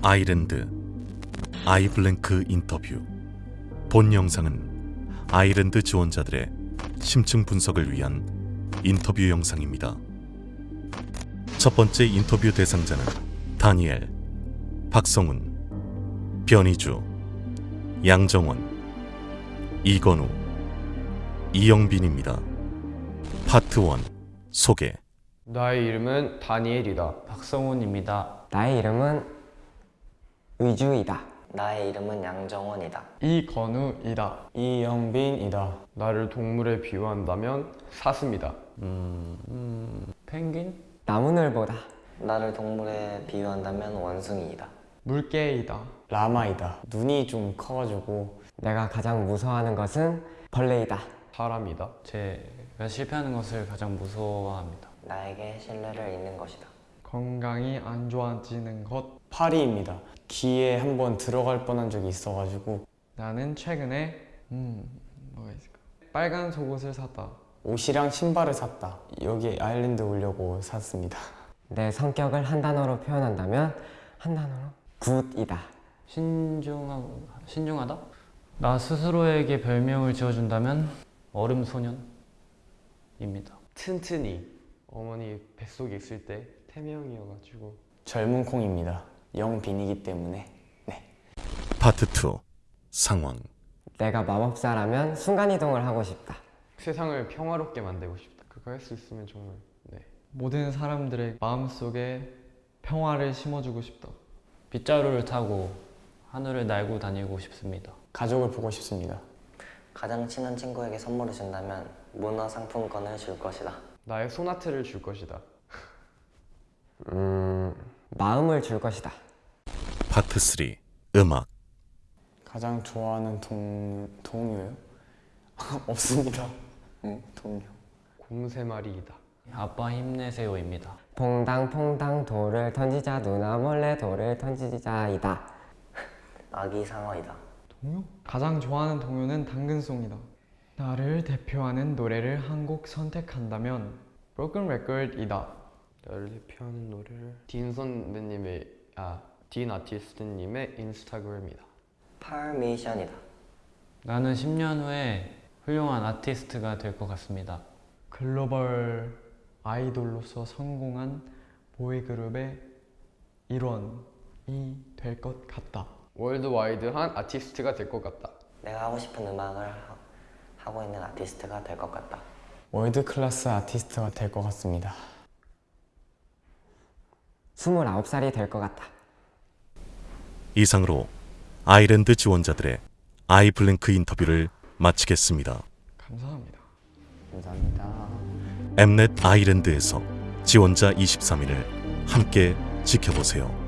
I-LAND I blank 인터뷰 본 영상은 I-LAND 지원자들의 심층 분석을 위한 인터뷰 영상입니다. 첫 번째 인터뷰 대상자는 다니엘, 박성훈, 변희주, 양정원, 이건우, 이영빈입니다. 파트 1 소개 나의 이름은 다니엘이다. 박성훈입니다. 나의 이름은 의주이다. 나의 이름은 양정원이다. 이건우이다. 이영빈이다. 나를 동물에 비유한다면 사슴이다. 펭귄? 나무늘보다. 나를 동물에 비유한다면 원숭이이다. 물개이다. 라마이다. 눈이 좀 커가지고 내가 가장 무서워하는 것은 벌레이다. 사람이다. 제가 실패하는 것을 가장 무서워합니다. 나에게 신뢰를 잃는 것이다. 건강이 안 좋아지는 것. 파리입니다. 귀에 한번 들어갈 뻔한 적이 있어가지고 나는 최근에 음 뭐가 있을까? 빨간 속옷을 샀다. 옷이랑 신발을 샀다. 여기 아일랜드 오려고 샀습니다. 내 성격을 한 단어로 표현한다면 한 단어로 굿이다. 신중하고 신중하다? 나 스스로에게 별명을 지어준다면 얼음 소년입니다. 튼튼이 어머니 뱃속에 있을 때 태명이어가지고 젊은 콩입니다. 영빈이기 때문에 네. 파트 2 상황 내가 마법사라면 순간이동을 하고 싶다. 세상을 평화롭게 만들고 싶다. 그거 할 수 있으면 정말 네. 모든 사람들의 마음속에 평화를 심어주고 싶다. 빗자루를 타고 하늘을 날고 다니고 싶습니다. 가족을 보고 싶습니다. 가장 친한 친구에게 선물을 준다면 문화 상품권을 줄 것이다. 나의 소나트를 줄 것이다. 음, 마음을 줄 것이다. 파트 3 음악 가장 좋아하는 동 동요요? 없습니다. 응, 동요. 곰새마리이다. 아빠 힘내세요입니다. 퐁당퐁당 돌을 던지자 누나 몰래 돌을 던지자이다. 아기 상어이다. 동요? 가장 좋아하는 동요는 당근송이다. 나를 대표하는 노래를 한 곡 선택한다면 Broken Record이다. 나를 대표하는 노래를 딘 선배님의 아딘 아티스트님의 인스타그램이다. 파미션이다. 나는 10년 후에 훌륭한 아티스트가 될 것 같습니다. 글로벌 아이돌로서 성공한 보이그룹의 일원이 될 것 같다. worldwide한 아티스트가 될 것 같다. 내가 하고 싶은 음악을 하, 하고 있는 아티스트가 될 것 같다. world class 아티스트가 될 것 같습니다. 29살이 될 것 같다. 이상으로 아이랜드 지원자들의 아이블랭크 인터뷰를 마치겠습니다. 감사합니다. 감사합니다. 엠넷 아이랜드에서 지원자 23일을 함께 지켜보세요.